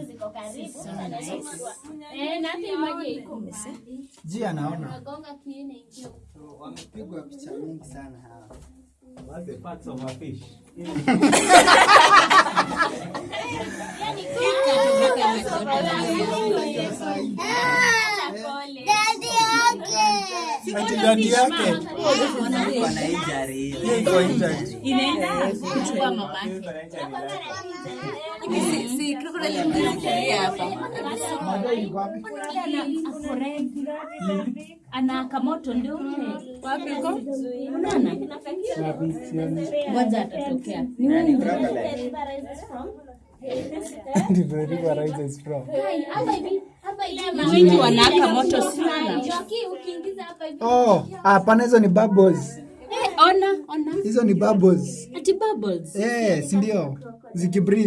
ziko karibu eh, Ji anaona. Wamepigwa picha mingi sana hawa. What's Mada iko yake Ana kamoto ndio. Wapi uko? Unaona? Ngoja atatokea. Ni wewe. Moto sana. Oh, hapana hizo ni bubbles. Eh, ona, ona. Hizo ni bubbles. Ati bubbles. Eh, si ndio? Zikibreathe.